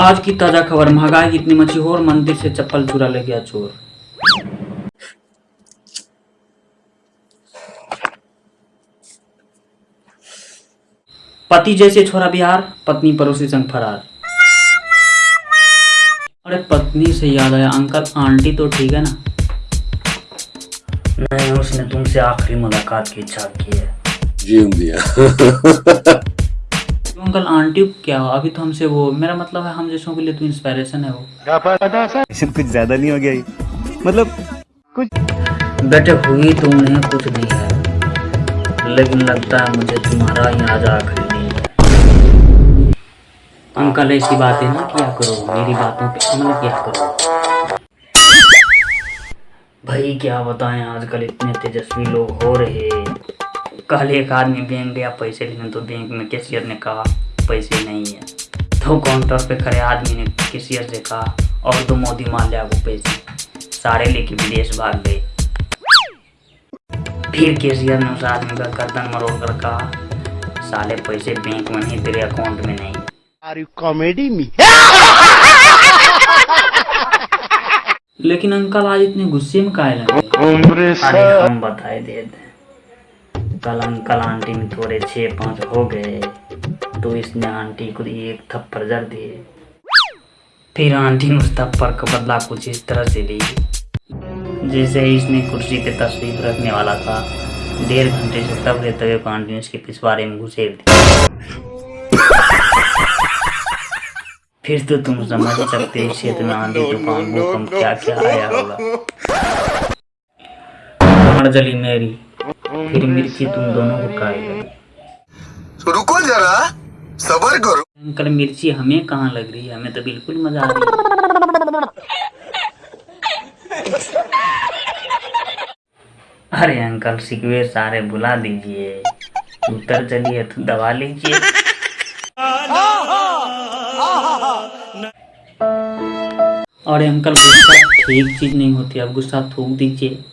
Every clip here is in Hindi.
आज की ताज़ा खबर महँगाई कितनी मची हो और मंदिर से चप्पल चुरा ले गया चोर। पति जैसे छोरा बिहार पत्नी पड़ोसी संग फरार। अरे पत्नी से याद आया अंकल आंटी तो ठीक है ना? नहीं उसने तुमसे आखिरी मुलाकात की इच्छा की है। दिया क्यों आंटी क्या अभी तो हमसे वो मेरा मतलब है हम जैसों के लिए तो इंस्पिरेशन है वो। कुछ ज़्यादा नहीं हो गया ये? मतलब बेटे हुई तो उन्हें कुछ नहीं है लेकिन लगता है मुझे तुम्हारा ही आज आखिरी है। अंकल ऐसी बातें ना किया करो मेरी बातों पे अमल किया करो। भाई क्या बताएँ आजकल इतने तेजस्वी लोग हो रहे कल एक आदमी बैंक गया पैसे लेने तो बैंक में कैशियर ने कहा पैसे नहीं है। तो काउंटर पे खड़े आदमी ने कैशियर से कहा और दो मोदी मान लिया वो पैसे। सारे लेके विदेश भाग गए। फिर कैशियर ने उस आदमी का गर्दन मरोड़ कर कहा साले पैसे बैंक में नहीं तेरे अकाउंट में नहीं। Are you comedy me? लेकिन अंकल आज इतने गुस्से में काहे लगे? अरे हम बताए दे दे। कल अंकल आंटी में थोड़े छः पाँच हो गए। तो इसने आंटी को एक थप्पड़ जड़ दिए। फिर आंटी ने उस थप्पड़ का बदला कुछ इस तरह से ली, जैसे इसने कुर्सी पे तस्वीर रखने वाला था। डेढ़ घंटे से तब रहते हुए आंटी ने उसके पिछवाड़े में घुसेड़ दिया फिर तो तुम समझ सकते हो क्षेत्र में आंधी तूफ़ान भूकंप क्या क्या आया होगा। कमर जली मेरी, फिर मिर्ची तुम दोनों को खाएगा तो रुको जरा। सबर करो। अंकल मिर्ची हमें कहाँ लग रही है? हमें तो बिल्कुल मज़ा आ रही है। अरे अंकल सिकवे सारे बुला दीजिए उतर चलिए तो दबा लीजिए। अरे अंकल गुस्सा ठीक चीज़ नहीं होती। आप गुस्सा थूक दीजिए।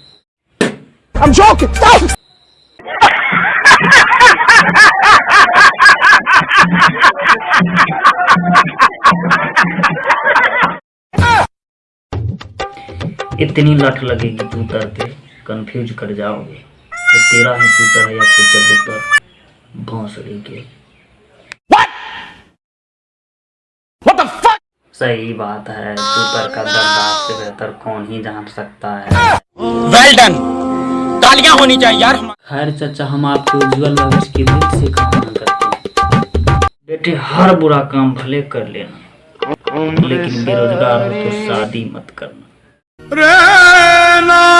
इतनी लट लगेगी तू उतर के कंफ्यूज कर जाओगे। ये तेरा ही चूतर है या कुछ कबूतर भौंसड़ी के। What? The fuck? सही बात है चूतर का दर्द आपसे बेहतर कौन ही जान सकता है। Well done. तालियाँ होनी चाहिए यार खैर चाचा हम आपको उज्जवल भविष्य की दिल से कामना करते हैं। बेटे हर बुरा काम भले कर लेना लेकिन बेरोजगार हो तो शादी मत करना। Rena